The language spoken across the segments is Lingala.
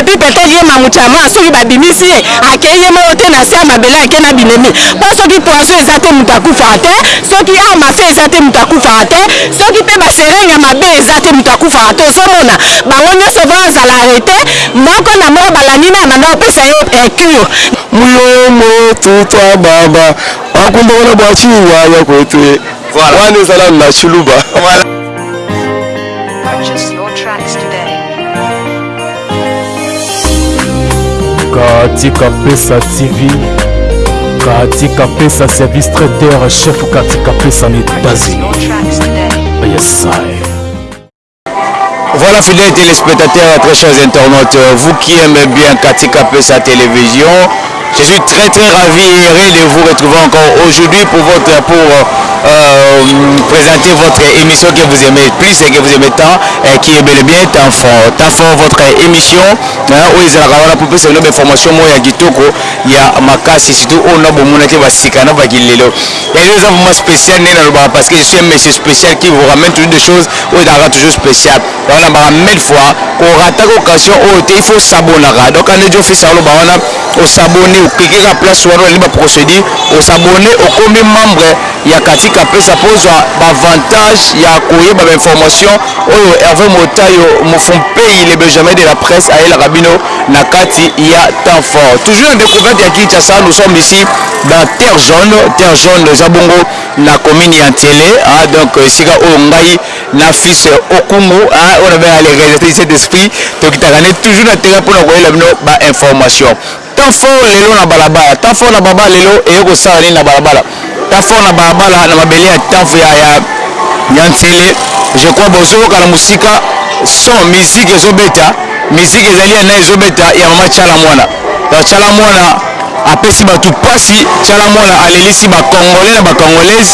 et puis peut-être ye mamuchama soki babimisi ye akei ye moko te na se ya mabele ake na binemi po soki poison eza te mutu akufaka te soki arme à feu eza te mutu akufaka te soki pe ba seringue ya mabe eza te mutu akufaka te ozomona bango nionso va zala arrete moko na moko balandi naye abanda kopesa ye incure Muyombo tuta baba bakumba wana bwa chinyanya kwetu e wana ezala na tshiluba. Purchase your tracks today. Katika Pesa TV, Katika Pesa service traiteur chef Katika Pesa en États-Unis. Yes, I. Voilà, fidèles téléspectateurs, très chers internautes, vous qui aimez bien Katika Pesa Télévision, Je suis très très ravi et heureux de vous retrouver encore aujourd'hui pour votre pour euh, présenter votre émission que vous aimez plus et que vous aimez tant et qui est bel et bien tant fort tant fort votre émission hein, oyo ezalaka wana mpo pesa bino bainformation moko ya kitoko ya makasi surtout oyo na bomonaki basika na bakilelo yango eza vraiment spécial ndenge nalobaka parce que je suis un monsieur spécial qui vous ramène toujours des choses oyo ezalaka toujours spécial Yango na baka mille fois ko rataka occasion oyo te il faut osabonaka donc ane djo fils aloba wana osabone oklike kaka place wana olandi ba procedure osabone okomi membre ya Cathy Kapesa mpo ozwa ba avantage ya koyeba ba information oyo Herve Motayo Mufumpeyi le Benjamin de la presse ayelaka bino na kati ya temps fort toujours na decouverte ya Kinshasa nous sommes ici dans terre jaune terre jaune eza bongo na commune ya Nsele ah donc esika oyo ngai na fils Okungu hein oyo na benga le realisateur du saint esprit tokitaka ne toujours na terrain pona koyela bino ba information temps fort lelo na balabala temps fort na balabala lelo eye kosala nini na balabala temps fort na balabala na mabele ya temps ya ya ya nsele je crois bozo yoka na musika son musique ezo beta musique ezali ya na ezo beta ya mama tshala mwana Donc tshala mwana apesi batu pasi, tshala mwana alelisi ba congolais na ba congolaise,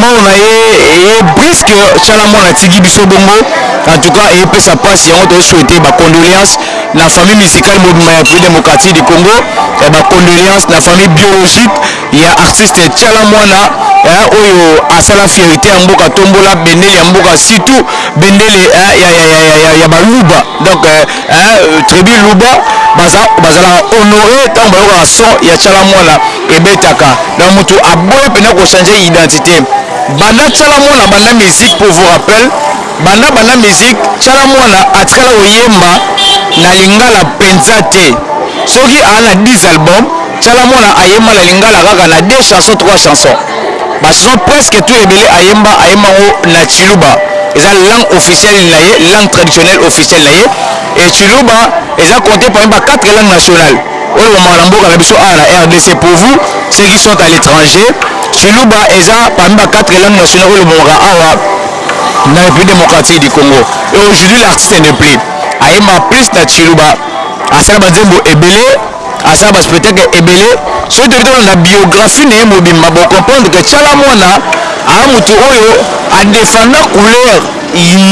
mort na ye eye brusque, tshala mwana atiki biso bongo, en tout cas eye pesa pasi, yango tozo souhaiter ba condoleances na famille musicale mobimba ya Republique democratique du Congo, ba condoleances na famille biologique ya artiste tshala mwana eh, oyo asala fierte ya mboka, tombola bendele ya mboka, surtout bendele eh, ya, ya, ya, ya, ya, ya baluba donc eh, eh, tribu luba bazalaka honore ntango bayokaka son ya tshala mwana ebetaka na motu aboyi mpena kochange identité banda tshala mwana banda musique pour vous rappel banda banda musique tshala mwana atikala koyemba na lingala mpenza te soki aa na 10 album Tshala muana ayemba na lingala kaka na deux chansons trois chansons ba chansons presque tout ebele ayemba ayemba yango na tshiluba eza langue officielle na ye langue traditionnelle officielle na ye et tshiluba eza compte parmi ba quatre langues nationales oyo elobamaka na mboka na biso awa na rdc pour vous ceux qui sont à l'etranger tshiluba eza parmi ba quatre langues nationales oyo elobamaka awa na Republique democratique du Congo et aujourd'hui l'artiste n'est plus ayembaka plus na tshiluba asala ba nzembo ebele Asala ba spectacle ebele soki toki tolanda biographie naye mobimba boko comprendre que tshala muana aza mutu oyo a defenda couleur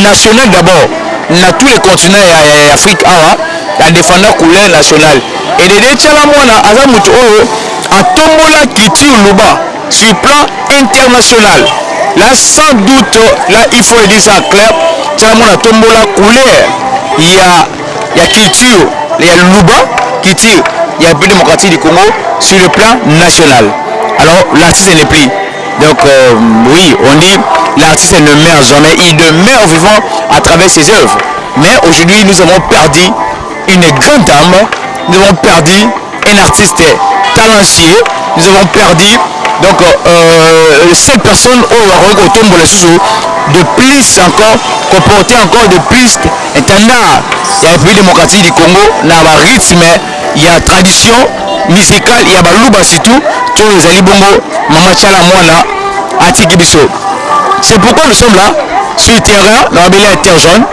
nationale d'abord na tout le continent ya afrique awa a defenda couleur nationale et de deux tshala muana aza mutu oyo a tombola culture luba sur plan international la sans doute la il faut le dire ça claire tshala muana a tombola couleur ya ya culture ya luba culture ya but démocratique du Congo sur le plan national alors l'artiste n'est plus donc euh, oui on dit l'artiste ne meurt jamais il demeure vivant à travers ses œuvres mais aujourd'hui nous avons perdu une grande âme nous avons perdu Un artiste talentueux, nous avons perdu donc euh, euh seule personne oyo akoki kotombola lisusu de plus encore comporter encore de plus intendant ya République démocratique du Congo na ba rythme ya tradition musicale ya baluba surtout to ezali bongo Mama Chala Mwana atiki biso. C'est pourquoi nous sommes là sur le terrain na babeli ya terre jaune.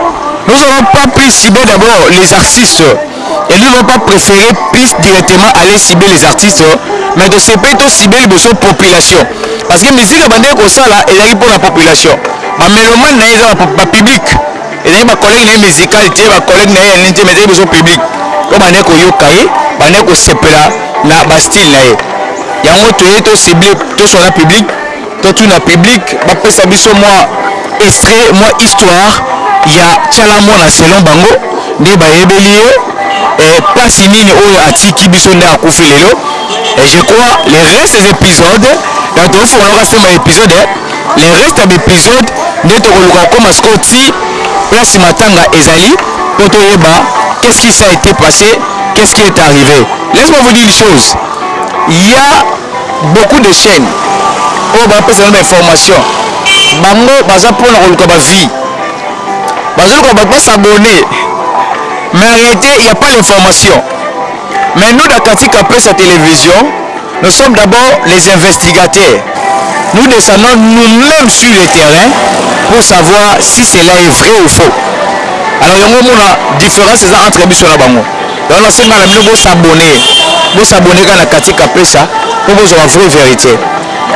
Nous n'avons pas pu cibler d'abord les artistes et nous n'avons pas prefere piste directement aller cibler les artistes mais to sepeli to cibler liboso population parce que musique abandaki kosala ezalaki mpo na population ba melomane na ye eza ba public ezalaki ba collègue na ye musical te ba collègue na ye ya nini te mais ezalaki biso public oyo bandaki koyoka ye bandaki kosepela na ba style na ye yango toye to cibler toswana public Totuna public bapesa biso mwa extrait mwa histoire ya Tshala Muana selon bango ndenge bayebeli ye eh, pasi nini oyo atiki biso nde akufi lelo eh, je crois les restes episodes donc tokofongolaka semba ya episode eh, les restes ya episode nde tokoluka kokoma sikoyo ti place matanga ezali mpo toyeba qu'est-ce qui ça a été passé qu'est-ce qui est arrivé laisse-moi vous dire une chose il y a Beaucoup de chaines oyo ba pesa bino ba informations bango baza pona koluka ba vues bazo luka batu ba s'abonner mais en realite il ya pas l'information mais nous dans Kati Kapesa television nous sommes d'abord les investigateurs nous descendons nous même sur le terrain pour savoir si cela est vrai ou faux alors yango omona difference eza entre biso na bango. Donc na senga na bino bo s'abonner, bo s'abonner kaka na Cathy Kapesa po bozwa ba vrai verite.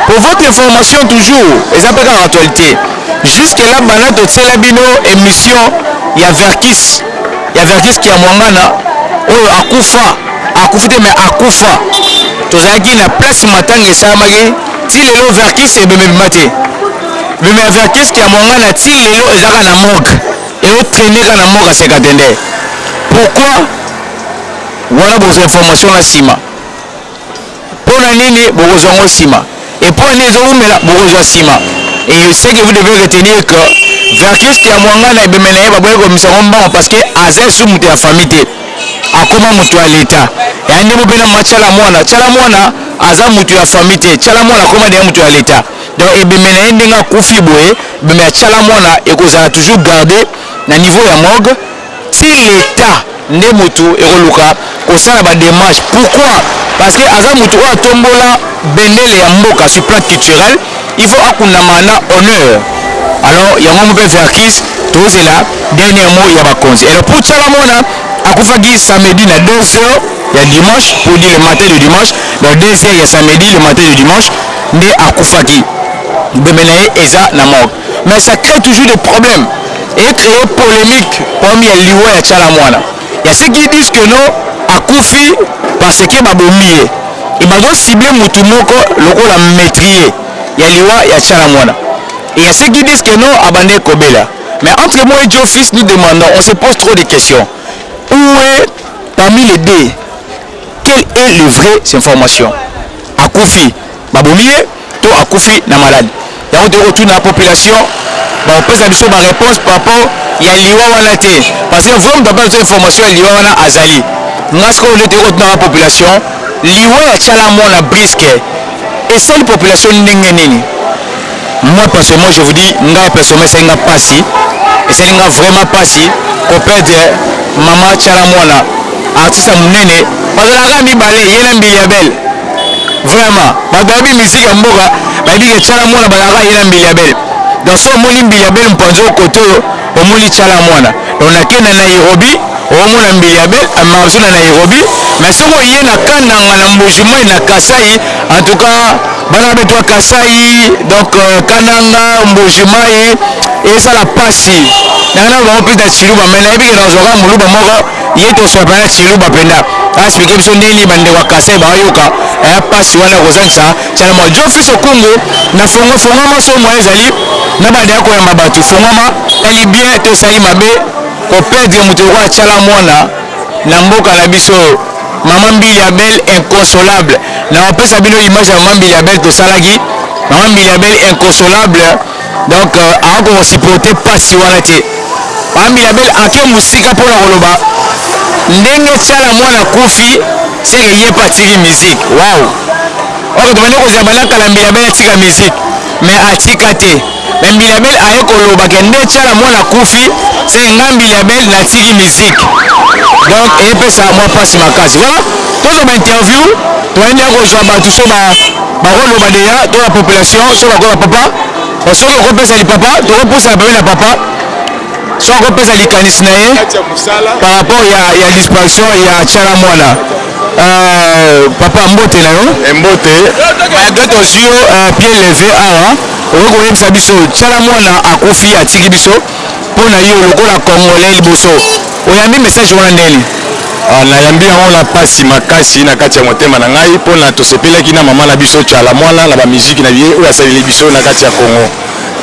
Pour votre information toujours, eza pe kaka actualite, jusque là banda totiela bino emission ya Verckys, ya Verckys Kiamuangana oyo akufa, akufi te mais akufa, tozalaki na place matanga esalamaki, ti lelo Verckys ebembe ebima te, ebembe ya Verckys Kiamuangana ti lelo eza kaka na morgue. Ezo trainer kaka na mboka sekatende pourquoi wana bozua information na sima pona nini bokozua yango sima et pona nini ezo wumela bokozua sima et ce que vous devez retenir que vercus kiamuangana ebembe naye baboyi kobimisa yango mbango parce que aza lisusu mutu ya famille te akoma mutu ya l'etat yaya ndembo pe na mama tshala muana tshala muana aza mutu ya famille te tshala muana akoma deja mutu ya l'etat donc ebembe naye ndenge akufi boye Meme ya tshala mwana ekozala toujours garde na niveau ya morgue ti l'etat nde mutu ekoluka kosala ba demarches pourquoi parce que aza mutu oyo atombola bendele ya mboka sur plan culturel il faut akundama na honneur alors yango mpe verckys tozela dernier mot ya bakonzi alors pour tshala mwana akufaki samedi na 2 heures ya dimanche pour dire le matin de dimanche donc 2 heures ya samedi le matin de dimanche nde akufaki bembe naye eza na morgue mais ça cree toujours des problèmes e cree polemique problème ya liwa ya tshala muana ya ce qui disent que non akufi parce que ba bomi ye et bazo cible mutu moko lokola metrier ya liwa ya tshala muana et ya ce qui disent que non abandaki kobela mais entre moi et Joe fils nous demandons on se pose trop de questions où est parmi les deux quelle est le vrai information akufi babomi ye to akufi na maladi. Yango toye kotuna population bakopesa biso ba reponse par rapport ya liwa wana te parce que vrai moto apesa biso information ya liwa wana azali nga sikoyo nde toye kotunaka population liwa ya tshala muana briske esali population ndenge nini? Moi personnellement je vous dis ngai personnellement esali nga pasi esali nga vraiment pasi ko perdre maman Tshala Muana artiste ya munene bazalaka kaka mibale ye na Mbiliabel vraiment bato bayebi musique ya mboka bayebi ke Tshala Muana bazalaka kaka ye na Mbiliabel donc soki omoni Mbiliabel mopanzi oyo kote oyo Omoni tshala mwana donc nake na Nairobi omona mbeli ya bel marzo na Nairobi mais soki oye na kananga na mbuji mayi na kasai en tout cas bana betu ya kasai donc kananga mbuji mayi ezala pasi nanga na bango plus na tshiluba mais nayebi ke nazua kaka muluba moko ye tosua pena tshiluba penda a explique biso ndenge nini ba ndeko ya kasai bayoka eh pasi wana kozangisa Tshala mwa Djo fils okungu na fongo fongwama soki moyen ezali na banda ya koyamba batu fongwama esali bien to esali mabe ko perdre mutu lokola tshala mwana na mboka na biso oyo maman mbiliabel inconsolable nako pesa bino image ya maman mbiliabel tosalaki maman mbiliabel inconsolable Donc akoki ko supporter pasi wana te. Papa Mirabel ake musika mpo na koloba ndenge Tshala mwana akufi ce que ye mpe atiki musique. Wow! Or tobandi kozela banda kala Mirabel atika musique mais atika te. Mais Mirabel aye koloba que nde Tshala mwana akufi ce que ngai Mirabel natiki musique. Donc epesa mwa pasi makasi. Voilà! Tozwa ba interview tobandi dejà kozwa batu sur ba. Bako loba deja to na population soki bako ya papa mais soki oko pesa li papa toko pusa na pembeni ya papa soki ako pesa likanisi na ye par rapport ya ya disparition ya tshala mwana euh, papa mbote na yo eh, mbote malgré tozwi yo euh, pied levé awa okoki koyebisa biso tshala mwana akufi atiki biso Po na yo lokola congolais liboso oyambi message wana ndeni? Ah na yambi yango na pasi makasi na kati ya motema na ngai po na tosepelaki na maman na biso Tshala Muana na ba musique na ye oyo asaleli biso na kati ya Congo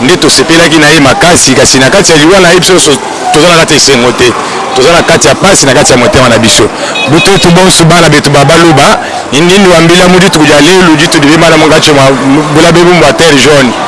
nde tosepelaki na ye makasi kasi na kati ya liwa na ye biso nioso toza na kati ya esengo te toza na kati ya pasi na kati ya motema na biso bututu bonsu bana betu ba baluba indindu wa mbila muditu kudi alelu ditu dibe mana mungatshe mua bula bebu mbua terre jaune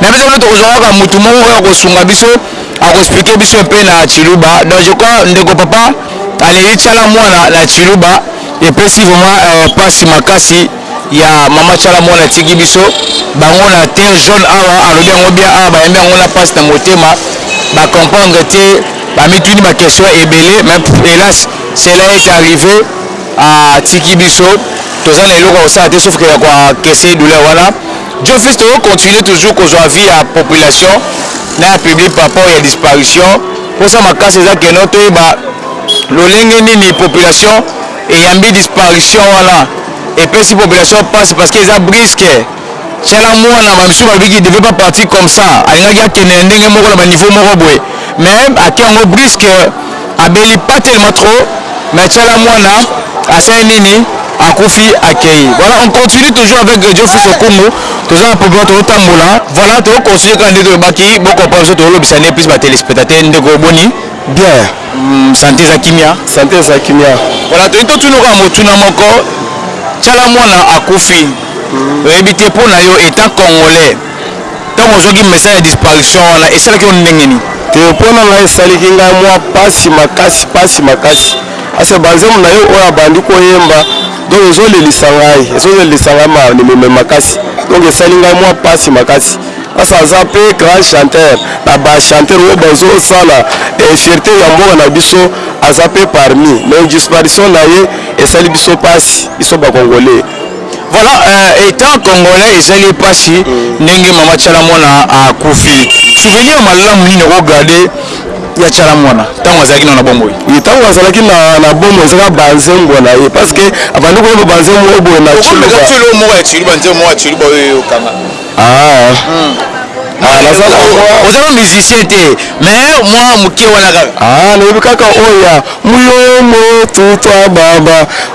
Mais biso mpe tokozwa kaka mutu moko oyo akosunga biso, akoexpliquer biso un peu na tshiluba. Donc je crois ndeko papa Aleyi Tshala Muana na tshiluba epesi vraiment euh, pasi makasi ya mama Tshala Muana atiki biso bango na terre jaune awa, alobi yango bien awa, bayembi yango na pasi na motema, ba comprendre te, bamituni ba question ebele, mais pff, helas cela est arrive, atiki biso, toza na eloko ya kosala te sauf que ya ko encaisser douleur wana. Jofis toko continuer toujours kozua avis ya population na ya public par rapport ya disparition. Posa makasi eza que no toyeba lolenge nini population eyambi disparition wana. Epesi population pasi parce que eza brusque. Tshala muana ba misusu balobi qu'il devait pas partir comme ça alingaki akende na ndenge moko na ba niveau moko boye mais ake yango brusque. Abeli pas tellement trop mais tshala muana asali nini akufi akeyi voilà on continue toujours avec Djo fils okumu toza na problème tozo tambola voilà tozo continuer kaka ndenge tolobaki bo comprendre biso tozo lobisa nde plus ba telespectateurs ndeko boni bien sante eza kimia sante eza kimia voilà tolingi totuna yo kaka motuna moko tshala muana akufi oyebi te po na yo etant congolais Ntango ozwaki message ya disparition wana, esalaki yo ndenge nini? Te, mpo na ngai esaliki ngai mua pasi makasi, pasi makasi parce que ba nzembo na ye oyo abandi ko yemba donc ezo lelisa ngai, ezo lelisa ngai ma mais makasi donc esali ngai mua pasi makasi parce aza pe grand chanteur na ba chanteurs oyo bazo sala fierte ya mboka na biso aza pe parmi mais disparition na ye esali biso pasi biso ba congolais. Voilà euh, etant congolais ezali ye pasi ndenge mama tshala mwana akufi. Souvenir ya malamu nini oko garder ya tshala mwana tango azalaki nano na bomoi? Ye tango azalaki na na bomoi ezaka ba nzembo na ye parce que abandi koyemba ba nzembo moko boye na Okomeka tshiluba. tshiluba moko ya tshiluba nzembo moko ya tshiluba oyo eyokana. Ah hmm. Ah, naza na mwa oza na musicien te mais mwa moke wana kaka ah nayebi kaka oyo ya muyombo tutwa baba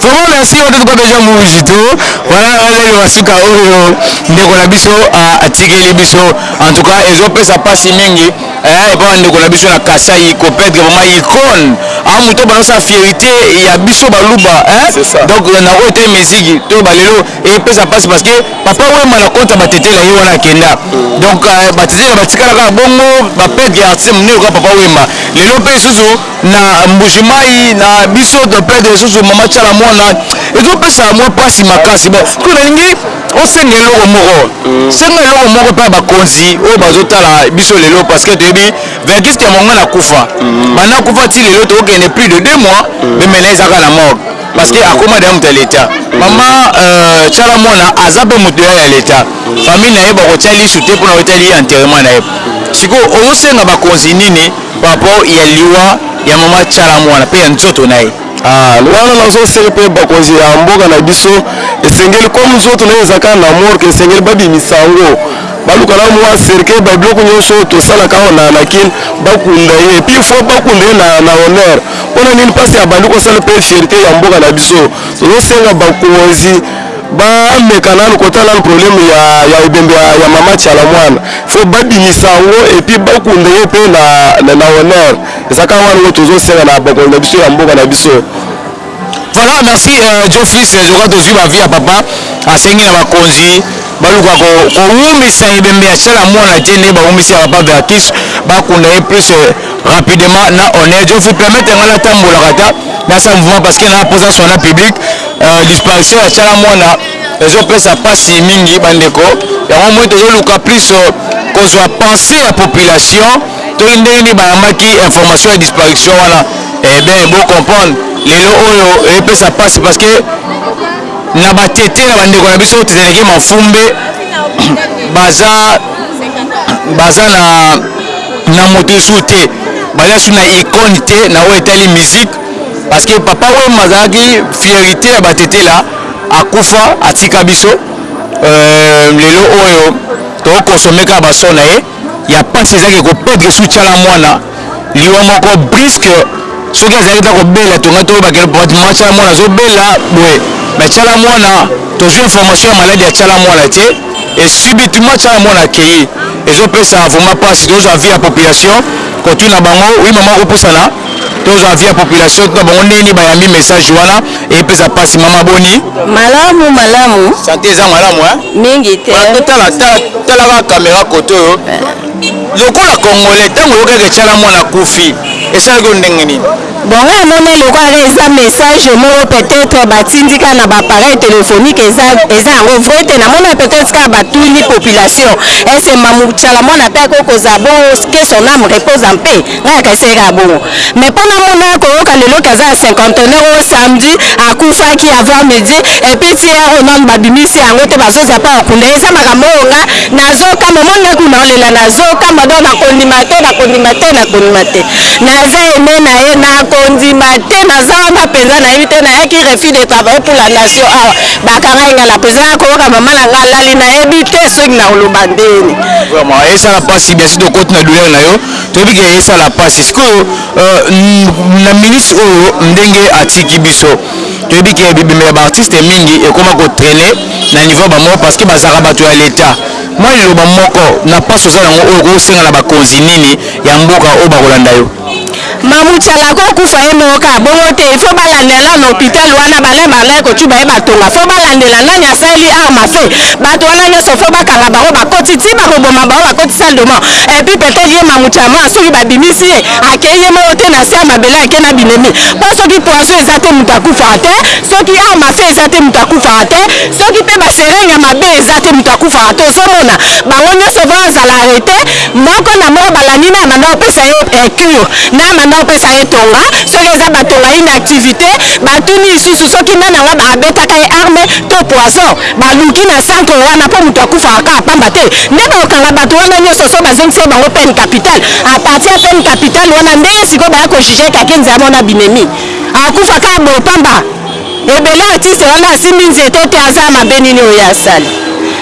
Vraiment merci on totuka deja mouji to wana wana le masuka oyo ndeko na biso atikeli biso en tout cas ezo pesa pasi mingi eh epa ba ndeko na biso na Kasaï Copedre vraiment icône a moto ba sa fierité ya biso baluba hein donc na oyo te musique to ba lelo e pesa pasi parce que papa Wemba na compte ba tetela ye wana akenda donc ba tetela ba tikala ka bongo ba pedre artiste munene ka papa Wemba lelo pe susu na mbuji mayi na biso de plein de lisusu mama tshala mwana ezopesa mwa pasi makasi bon mpe nalingi osenga eloko moko mm. senga eloko moko mpe ya bakonzi oyo bazotala biso lelo parce que toyebi vergis ya monga na kufa mm. banda kufa ti lelo tokokende plus de deux mois mm. mpe mena ezaka na morgue parce que akoma deya moto ya leta mama tshala euh, mwana aza mpe moto ya leta famille na ye bakotya lisu te mpona otali enterrement na ye sikoyo ozosenga bakonzi nini Papo ya liwa ya maman tshala muana pe ya nzoto naye. Aah wana nazo seka pe bakonzi ya mboka na biso esengeli comme nzoto naye eza kaka na morgue esengeli ba bimisa yango ba luka na mua cercueil ba biloko nionso oyo to salaka awa na na kin ba kunda ye puis il faut ba kunda ye na na honneur pona nini pasi abandi ko sala pe fierite ya mboka na biso tozo senga bakonzi Ba meka nanu ko tala nanu problème ya ya ebembe ya ya maman tshiala muana faut ba bimisa yango et puis ba kunda ye pe na na honneur eza kaka wana ngo tozo senga na ba konzi na biso ya mboka na biso. Voilà merci euh, Joe Fils je crois tozui ba vie ya papa asengi na ba konzi baluka ko ko wumisa ebembe ya tshiala muana te nde ba wumisi ya papa Verkys ba kunda ye plus euh, rapidement na honneur Joe Fils permettre nga na tambolaka ata na sa mouvement parce que na posa sona public Euh, disparition ya Tshala Mwana ezopesa pasi mingi bandeko, yango moi tozoluka plus euh, kozwa pensée ya population toki ndenge nini bayambaki information ya disparition wana. Eh bien, bo comprendre lelo oyo epesa pasi parce que na batete na bandeko na biso tozalaki mafumbe baza baza na na moto esu te baza su na icone te na oyo etali musique Parce que papa Wemba azalaki fierite ya Batetela, akufa atika biso euh, lelo oyo toko consommer kaka ba son na ye ya pasi eza ke ko perdre sous Tshala Mwana liwa moko brisque soki azalaki ta kobela tonga toyeba ke papa Tshala Mwana azobela boye mais Tshala Mwana tozwi information ya maladi ya Tshala Mwana te et subitement Tshala Mwana akeyi ezopesa vraiment pasi tozwa avis ya population kotuna bango oui mama okopusana tozwa avis ya population tuna bango ndenge nini bayambi message wana epesa mpasi mama boni malamu malamu sante eza malamu mingi te talaka kamera kote oyo lokola congolais ntango oyokaki etyala mwana kufi esalaki yo ndenge nini bongo amona lokola eza message moko peut-être batindika na baappareil téléphonique eza eza yango vrai te namona peut-être kaka batuni population ese mamucala mwana mpe akoki kozala bo ke son ame repose en paix nga na kanisa ye kaka bongo mais po na mona ko yoka lelo ke aza na cinquantenaire oyo samedi akufaki avant midi et puis ti heure oyo nanu ba bimisi yango te bazo zapa ko kunda ye eza makambo oyo nga nazo kamwa omoni nga kutu nazo lela nazo kamwa donc nako ndima te nako ndima te nako ndima te naza aime na ye nako ndima te naza wana penza na yebi te na yaki refus de travailler pour la nation awa ba kangai nga na prison nako yoka maman na nga alali na yebi te soki nako loba ndeni. Vraiment esala pasi bien sur tokoti na douleur na yo. Toyebi ke esala pasi sikoyo na minutes oyo ndenge atiki biso toyebi ke bibembe ya ba artistes mingi ekoma ko trainer na niveau ya ba moko parce que bazalaka batu ya l'etat. Mua liloba moko na pasi oza nango oyo okoki kosenga na ba konzi nini ya mboka oyo bakolanda yo? Mamu tshala ako kufa ye moko kaka bongo te il faut ba landela nanu hopital wana ba nani ba ngai kotshuba ye ba tonga faut ba landela nani asaleli arme à feu batu wana nionso faut ba kanga bango ba koti ti ba ko boma bango ba koti salle de mort et puis peut-être ye mamuchama soki babimisi ye akei ye moko te na se ya mabele ake na binemi mpo soki poison eza te moto akufaka te soki arme afe eza te moto akufaka te soki mpe baserenge ya mabe eza te moto akufaka te ozomona bango nyonso vraimen azala arrete moko na moko balandi na banda kopesa ye incure na banda kopesa ye tonga soki eza batonga inactivité batuni lisusu soki nani yango abetaka ye arme to poison Baluki na sanko wana mpo moto akufaka kaka pamba te nde bakokanga bato wana nyoso soki bazongiseli bango peine capitale à partir ya peine capitale wana nde sikoyo baya ko juger Kakenzi wana na binemi akufa kaka boye pamba ebele artiste wana asimbi nzete te aza mabe nini oyo asali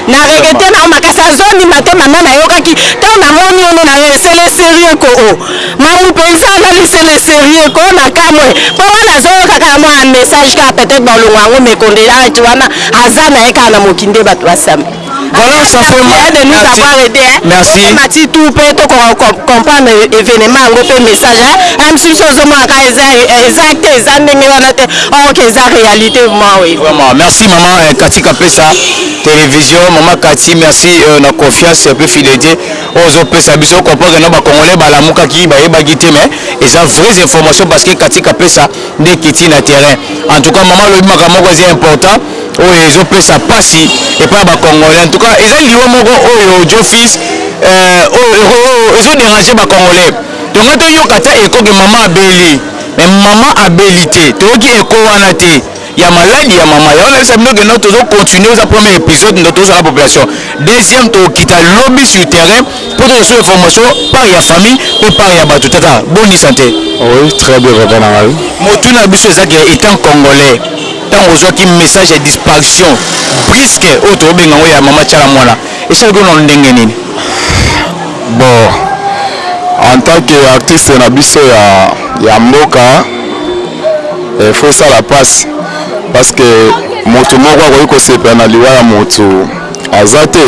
na regrette na yo makasi azo ndima te mama nayokaki tango namoni yo nde na sele serieux ko o Mamu penza analyse le serieux ko na kamue po wana azoyoka kaka mwa message kaka peut-être bolongo yango mais condoleance wana aza na ye kaka na moki nde bato basamba Voilà, ça fait mal. de nous Merci. avoir aidé hein. Merci. Mati tout pe to ko ko- comprendre événement yango pe message hein. Même si so zo mwa ka eza eza te eza ndenge wana te. Oh que eza réalité moi oui. Vraiment, merci maman euh, Cathy Kapesa, télévision, maman Cathy, merci euh, na confiance et puis fidélité. Oyo ozo pesa biso comprend que non ba congolais ba lamukaki ba yebaki te mais eza vrais informations parce que katika apesa nde ekiti na terrain en tout cas maman alobi makambo moko eza important oyo ezo pesa pasi epai ya ba congolais en tout cas eza liwa moko oyo djo fils euh, oyo eko oyo ezo deranger ba congolais to ngai toyoka ata eko ke maman abeli mais maman abeli te toyoki eko wana te ya maladi ya mama ya wana bisa bino que non tozo continuer oza premier episode ndo tozala population deuxième tokita lobi sur terrain po tozo sous information par ya famille pe par ya batu tata boni santé oui très bien papa na ngai motu na biso eza que étant congolais ntango ozwaki message ya disparition briske oyo tokobenga yango ya mama tiala mwana esalaki ono ndenge nini bon en tant que artiste na biso ya, ya mboka eh, faut esala pasi parce que motu moko akoki kosepela na liwa ya motu aza te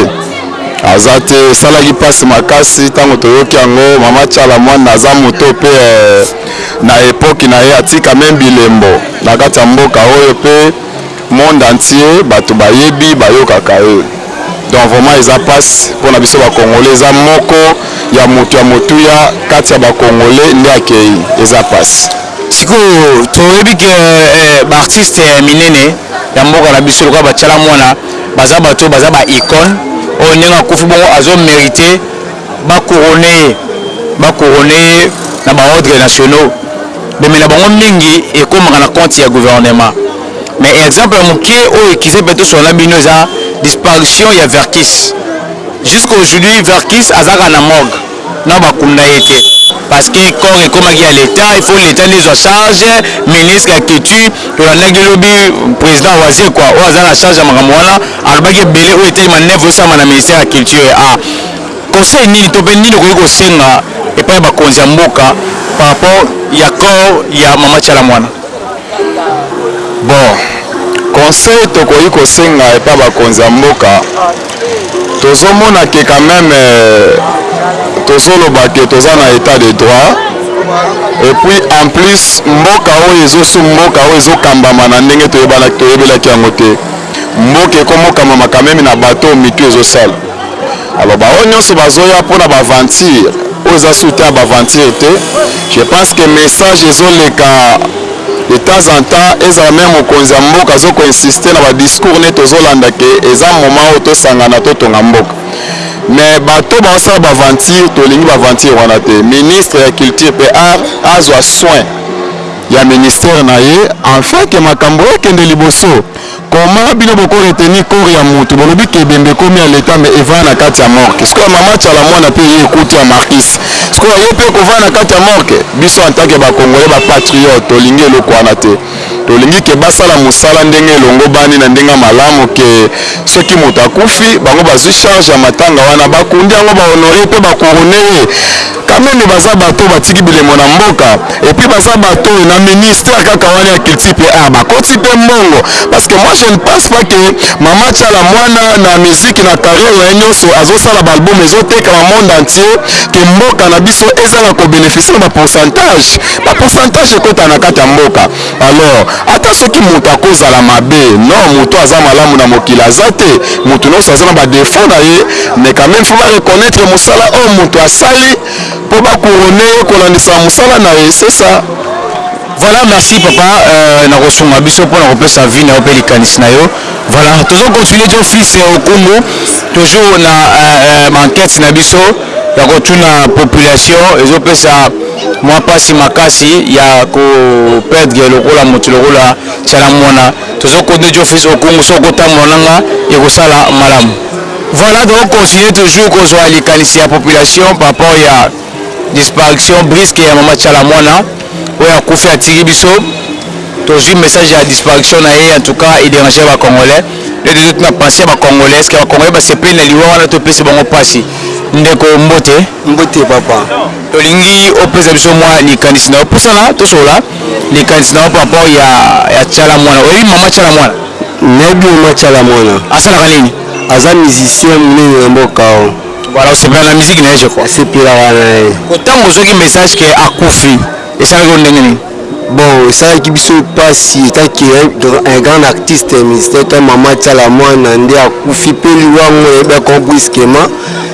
aza te esalaki mpasi makasi ntango toyoki yango mama chala mwana aza moto mpe eh, na epoki na ye atika meme bilembo na kati ya mboka oyo mpe Monde entier batu bayebi bayokaka ye donc vraiment eza pasi pona biso ba congolais eza moko ya mutu ya motuya kati ya ba congolais nde akeyi eza pasi. Sikoyo toyebi que ba artistes ya minene ya mboka na biso lokola ba tshala muana baza batu oyo baza ba icone oyo ndenge akufi bongo azo merite ba couronne ye ba couronne ye na ba ordres nationaux bemela bango mingi ekomaka na compte ya gouvernement. Mais exemple ya mukie oyo ekize pe tosolola na bino eza disparition ya Verckys. Jusqu'aujourd'hui Verckys aza kaka na morgue nao ba kunda ye te. Parce que corps ekomaki ya l'etat il faut l'etat nde ezua charge, ministre ya culture tolandaki lobi president Wazekwa oyo aza na charge ya makambo wana alobaki ebele oyo etali maneuve ezo salama na ministère ya culture a conseil nini to pe nini okoki kosenga epai ya bakonzi ya mboka par rapport ya corps ya mama Tshala Muana? Bon conseil tokoki kosenga epa bakonzi ya mboka tozo mona que quand meme tozo loba que toza na etat de droit et puis en plus mboka oyo ezo sum mboka oyo ezo kambama na ndenge toyebanaki toyebelaki yango te mboka ekomo kambama quand meme na bateau mitu ezo sala Alors ba oyo nionso bazoya pona ba aventure oyo eza sous temps ya ba aventure te je pense que message ezo leka de temps en temps ezala meme mokonzi ya mboka azo ko insiste na ba discours ne tozo landa que eza moment oyo tosangana totonga mboka mais bato oyo bazosala ba aventure tolingi ba aventure wana te ministre ya culture pe art azwa soin ya ministère na ye afin que makambo ekende liboso Comment bino boko retenir corps ya mutu bolobi que ebembe ekomi ya l'etat mais evanda na kati ya morgue sikoyo ya maman tshala muana pe eye ekuti ya marcus sikoyo ye pe eko vanda na kati ya morgue biso en tant que ba congolais ba patriotes tolingi eloko wana te tolingi que basala musala ndenge elongobani na ndenge ya malamu que soki mutu akufi bango bazui charge ya matanga wana bakundi yango ba honore ye pe ba couronne ye Kameme baza bato oyo batiki bilembo na mboka et puis baza bato oyo na ministère kaka wana ya culture pe art bakoti pe mbongo parce que moi je ne pense pas que mama tshala muana na musique na carrière na ye nionso azo sala ba album ezo teka na monde entier que mboka na biso ezanga ko beneficier na ba pourcentage ba pourcentage ekota na kati ya mboka Alors ata soki mutu ako zala mabe non mutu aza malamu na mokili aza te mutu nionso aza na ba defaut na ye mais quand meme faut ba reconnaitre musala oyo mutu asali po ba couronne ye kolandisa musala na ye ce ça. Voilà merci papa euh, na kosunga biso pona kopesa avis na yo pe likanisi na yo voilà tozo continuer jo fils okumbu toujours na euh, euh, ba enquete na biso ya kotuna population ezopesa Mua pasi makasi ya ko perdre lokola mutu lokola tshala muana tozo konde djo fils au congo soki oko tambola na nga eko sala malamu voila toko continuer toujours ko zua likanisi ya population par rapport ya disparition brisque ya mama tshala muana oyo akufi atiki biso tozui message ya disparition na ye en tout cas e derange ba congolais nde tozo tuna pensee ya ba congolais est ce que ba congolais ba sepeli na liwa wana to pesi bango pasi ndeko mbote. Mbote papa, tolingi opesa biso mwa likanisi na yo, pusana tosolola likanisi na yo par rapport ya ya tshala muana, oyebi maman tshala muana? Nayebi maman tshala muana. Asalaka nini? Aza musicien munene na mboka oyo. Voilà osepela na musique na ye je crois. Nasepelaka na ye. Tangu ozwaki message que akufi esalaki yo ndenge nini? Bon esalaki biso pasi etant que un grand artiste musicien etant mama tshala mwana nde akufi mpe liwa yango nayebi yango brusquement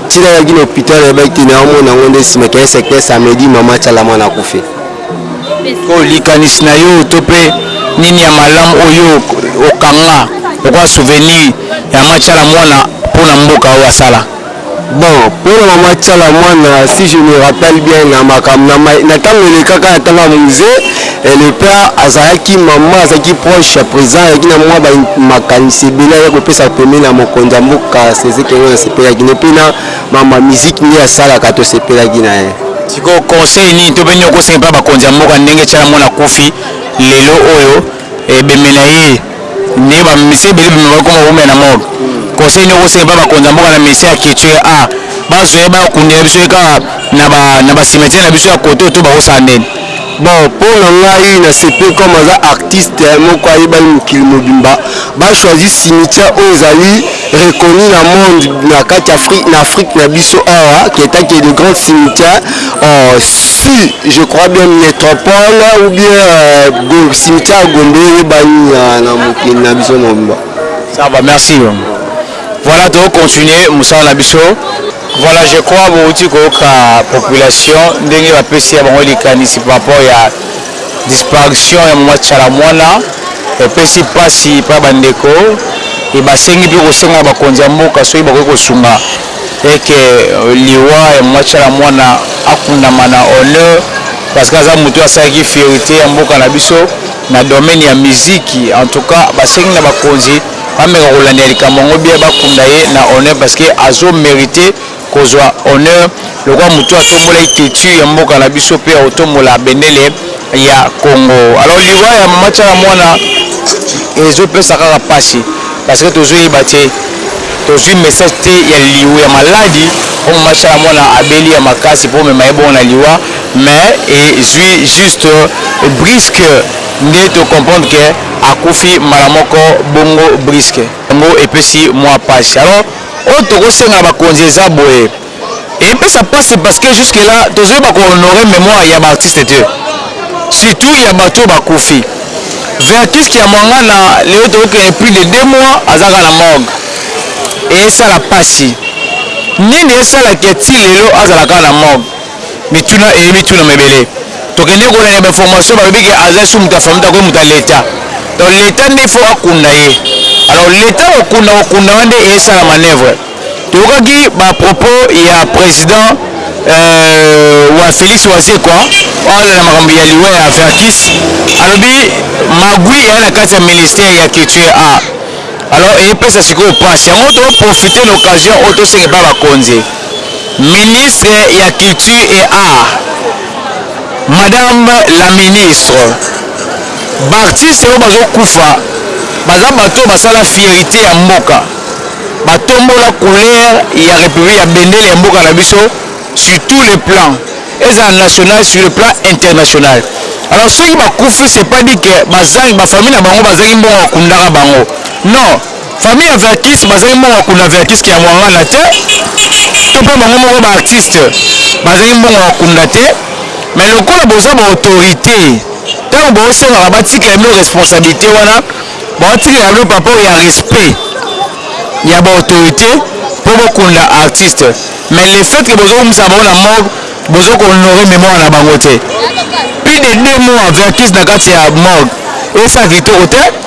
ti nayaki na hopital nayebaki te naomona yango nde nsima ke un certain samedi mama tshala mwana akufi. Sikoyo likanisi na yo to mpe nini ya malamu oyo okanga lokola souvenir ya mama tshala mwana mpo na mboka oyo asala? Bon pona maman tshala muana si je me rappelle bien na makambo na tango eleka ka na tango ya muze et le père azalaki maman azalaki proche ya president azalaki na mua ba makanisi ebele azalaki kopesa pembeni ya mokonzi ya mboka seze kengo na sepelaki ne pe na mambo ya musique nde asalaka to sepelaki na ye. Sikoyo conseil nini to pe nini okosenga epa bakonzi ya mboka ndenge tshala muana akufi lelo oyo Ebembe na ye ndenge ba musiciens ebele ebembe ba koma wumela na morgue. Conseil nini okosenga epa bakonzi ya mboka na messe ya ketshwe a bazwa ye ba kundela biso ye kaka na ba na ba cimetière na biso ya kote oyo to bakosala ndeni? Bon pona ngai na sepeli comme aza artiste moko ayebani mokili mobimba ba choisi cimetière oyo ezali reconnu na monde na kati Afrique na Afrique na biso awa qui est que de grand cimetière euh, si je crois bien métropole ou bien euh, cimetière ya Gombe eyebani euh, na mokili na biso mobimba. Ça va, merci. Voilà, to continuer mosala na biso. Voilà, je crois bouti koyoka population ndenge bapesi ya bango likanisi par rapport ya Disparition ya mama Tshala Muana epesi pasi epai ya ba ndeko et basengi mpe kosenga na bakonzi ya mboka soki bakoki kosunga et que liwa ya mama Tshala Muana akundama na honneur parce que aza mutu oyo asalaki fierite ya mboka na biso na domaine ya miziki en tout cas basengi na bakonzi bameka kolandela likambo yango bien bakunda ye na honneur parce que azo merite Kozwa honneur lokola motu atombolaki tetu ya mboka na biso mpe ya kotombola bendele ya Congo. Alors liwa ya mama Tshala Muana ezo pesa kaka pasi parce que tozo yeba te, tozwi message te ya liw ya maladi oyo mama Tshala Muana abeli ya makasi mpo omema ye bongo na liwa mais ezwi juste brisque nde to comprendre que akufi mbala moko bongo brisque. Yango epesi mua pasi alors. Oyo toko senga na bakonzi eza boye. Epesa pasi parce que jusque là tozo yeba ko honorer memoire ya ba artistes te. Surtout ya batu oyo bakufi. Verckys Kiamuangana lelo toko kende plus de deux mois aza kaka na morgue. Esala pasi. Nini esala que ti lelo azala kaka na morgue? Mituna eye mituna mebele tokende kolanda ba information balobi ke aza su mutu ya famille dago mutu ya l'etat donc l'etat nde faut akunda ye alors l'etat kokunda kokunda wana nde esala manevre toyokaki ba propos ya president euh, wa Felix Wazekwa oyo na makambo ya liwa ya Verkis alobi magui eya na kati ya ministère ya culture a ah. alors epesa sikoyo pasi yango to profiter l'occasion oyo tosenga epai bakonzi Ministre ya Culture et Arts, Madame la Ministre, b'artistes oyo bazo kufa baza batu oyo basala fierite ya mboka, ba tombola couleur ya Republique ya bendele ya mboka na biso sur tous les plans, ezala national sur le plan international. Alors soki bakufi c'est pas dit que bazangi, ba familles na bango bazangi mbongo ya kundaka bango, non! Famille ya Verckys bazangi mbongo ya kunda Verckys ke ya Muangana te to pe bango moko ba artistes bazangi mbongo ya kunda te mais lokola boza ba autorites tango bo sengaka ba tikela bino responsabilite wana bao tikela bino par rapport ya respect ya ba autorites po bo kunda artistes mais le fait que bozo kumisa bango na morgue bozo ko honorer memoire na bango te plus de deux mois Verckys na kati ya morgue esala kitoko te.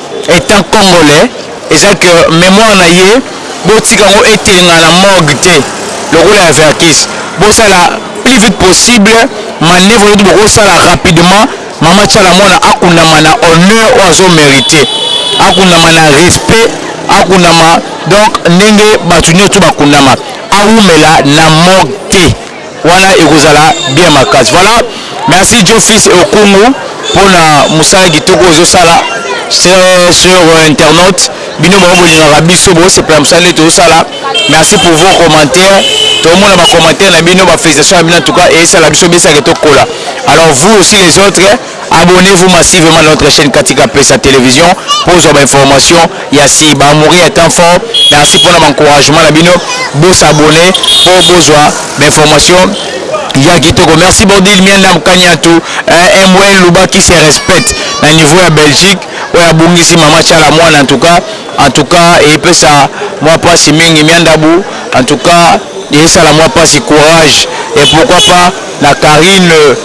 Etant congolais eza que memoire na ye botika yango etelengana na morgue te lokola ya verckys bosala plus vite possible manevre nioto bokosala rapidement mama tshala muana akundama na honneur oyo azo merite akundama na respect akundama donc ndenge batu nioto bakundama awumela na morgue te. Wana ekozala bien makasi. Voilà merci djo fils et okungu pona musala kitoko ozo sala sur internaute bino bango bolingaka biso bo sepela musala nde tozo sala merci pour vos commentaires to mona ba commentaires na bino ba felicitations na bino en tout cas esala biso besa ke to kola alors vous aussi les autres Abonnez vous massivement na notre chaine Kati Kapesa television po ozwa ba informations ya si ba amoureux ya temps fort merci pona ba encouragement na bino bo s'abonner po bozwa ba informations ya kitoko merci Bordil Mianda Mkaniantu eh, MWL Luba qui se respecte na niveau ya Belgique oyo abungisi mama Tshala mwana en tout cas en tout cas epesa mwa pasi mingi Miandabu en tout cas esala mwa pasi courage et pourquoi pas Na Carine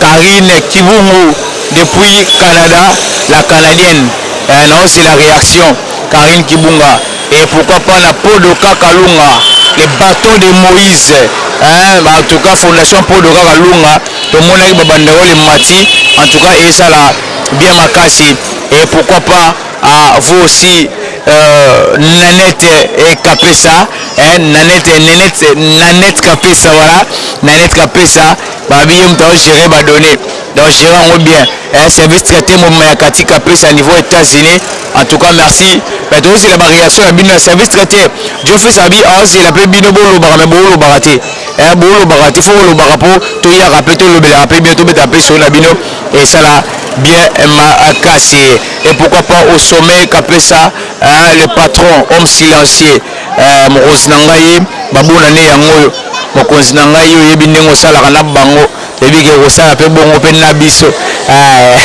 Carine kibungu depuis Canada la canadienne eh nao zela reaction Carine kibunga et pourquoi pas na podo kaka lunga le baton de moise eh en tout cas fondation podo kaka lunga tomonaki ba banderole emati en tout cas ezala bien makasi et pourquoi pas Ah vous aussi euh, Nanette et Kapesa eh, Nanette et Nanette, Nanette Kapesa voilà Nanette Kapesa babi ye moto agere ba données donc gere yango bien eh, service traité mobima ya kati Kapesa niveau États-Unis en tout cas merci mais tozozela ba réaction na bino ya service traité Geoffrey Sabi azela mpe bino bolobaka mais bolobaka te eh, bolobaka te fo bolobaka mpo toyaka mpe tolobelaka mpe bino tobeta mpe solo na bino esala bien makasi et pourquoi pas au sommet kapesa hein, le patron homme silencieux euh, mokonzi na ngai babona ne yango oyo mokonzi na ngai oyebi ndenge osalaka na bango ebiki okosala mpe bongo mpe na biso eh.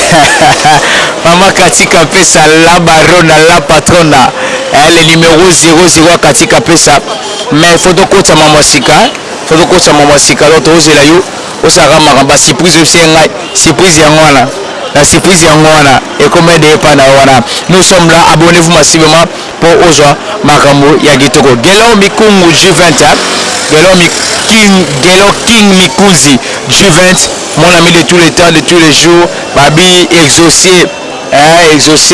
mama katika pesa la barona la patrona eh, le numero 00 akatika pesa mais fo tokotisa mama sika fo tokotisa mama sika lo tozela yo Osalaka makambo ya surprise oyebisi ye ngai surprise yango wana na surprise yango wana ekoma de epa na yo wana nous sommes là abonnez vous massivement po ozwa makambo ya kitoko Guelor Mikungu G20 hein Guelor mi king Guelor king Mikunzi G20 mon ami de tous les temps de tous les jours babi exauce hein exauce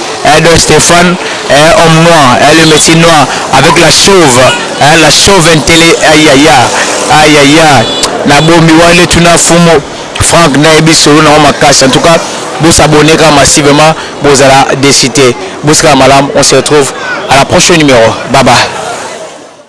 eh don Stephane eh homme noir eh le messie noir avec la chauve eh la chauve intele ayaya ayaya na bomi wale tuna fumu Franck na yebi solo na makasi en tout cas bo s'abonner kaka massivement bozala desite bosika malam on se retrouve à la prochaine numero bye bye.